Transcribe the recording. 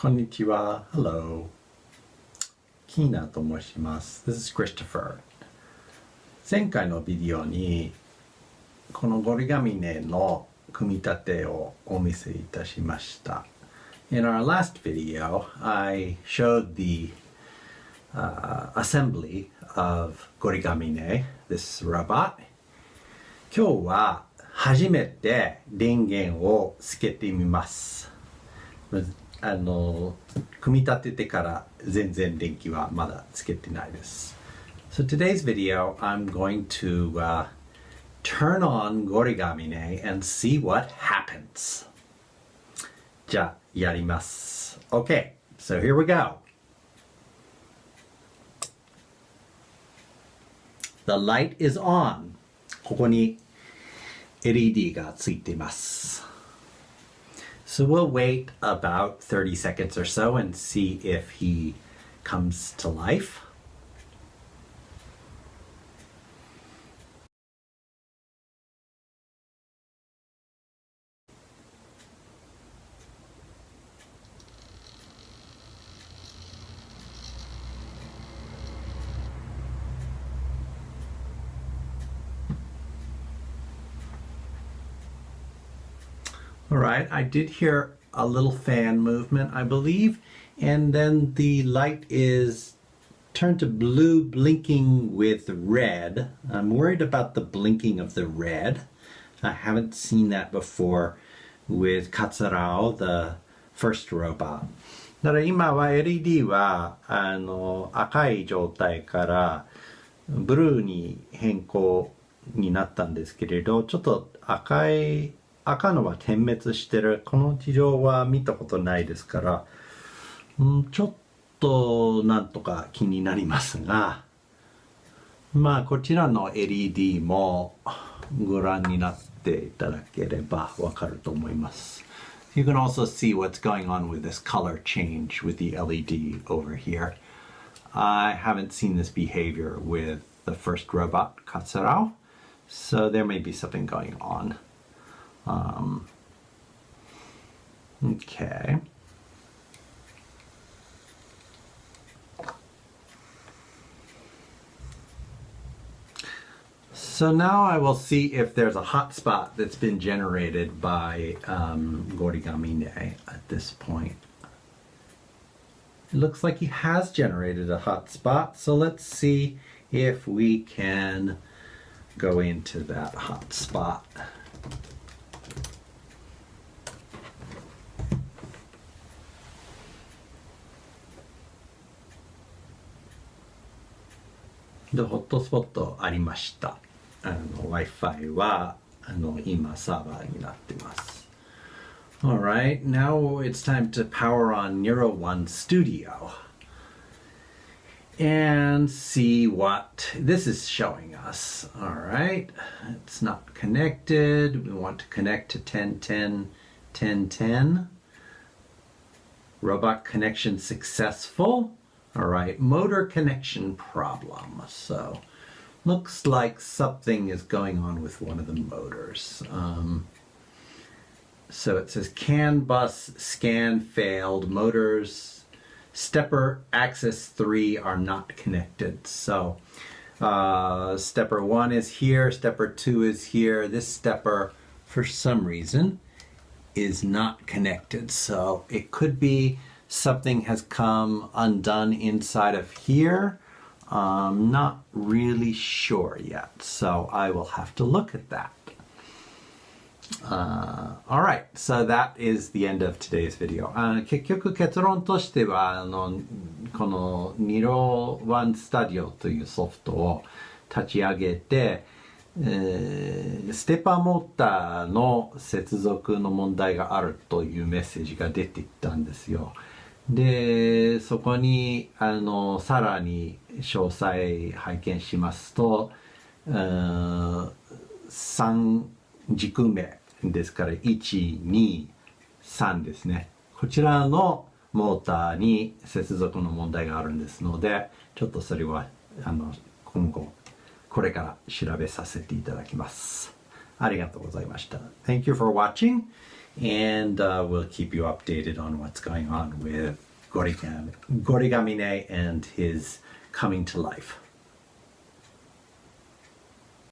こんにちは。Hello. キーナと申します。This is Christopher. 前回のビデオにこのゴリガミネの組み立てをお見せいたしました。In our last video, I showed the uh, assembly of Gorigamine, this robot. 今日は初めて電源をつけてみます。あの、組み立ててから全然電気はまだつけてないです。So today's video, I'm going to uh, turn on Gorigamine and see what happens. じゃあ、やります。Okay, so here we go. The light is on. ここに LED がついています。So we'll wait about 30 seconds or so and see if he comes to life. All right, I did hear a little fan movement, I believe, and then the light is turned to blue blinking with red. I'm worried about the blinking of the red. I haven't seen that before with Katsurao, the first robot. だから今は LED はあの赤い状態からブルーに変更になったんですけれどちょっと赤い 赤のは点滅してるこの地上は見たことないですから、ん、ちょっとなんとか気になりますがまあこちらの LED もご覧になっていただければわかると思います You can also see what's going on with this color change with the LED over here. I haven't seen this behavior with the first robot, Katsurao, so there may be something going on. Um, okay. So now I will see if there's a hotspot that's been generated by um, Gorigamine at this point. It looks like he has generated a hotspot, so let's see if we can go into that hotspot. でホットスポットありましたあの Wi-Fi はあの今サーバーになってます Alright, now it's time to power on Niryo One Studio and see what this is showing us. All right, it's not connected. We want to connect to 1010 1010. Robot connection successful. All right, motor connection problem. So looks like something is going on with one of the motors. Um, so it says CAN bus scan failed, motors, stepper axis 3 are not connected. So uh, stepper 1 is here, stepper 2 is here. This stepper, for some reason, is not connected. So it could be something has come undone inside of here. I'm not really sure yet, so I will have to look at that. Uh, alright, so that is the end of today's video. あ結局結論としてはあのこの Niro One Studio というソフトを立ち上げて、えー、ステッパーモーターの接続の問題があるというメッセージが出ていったんですよ。 でそこにあのさらに詳細拝見しますと3軸目ですから123ですね。こちらのモーターに接続の問題があるんですのでちょっとそれはあの今後これから調べさせていただきます。ありがとうございました。Thank you for watching. And uh, we'll keep you updated on what's going on with Gorigam- Gorigamine and his coming to life.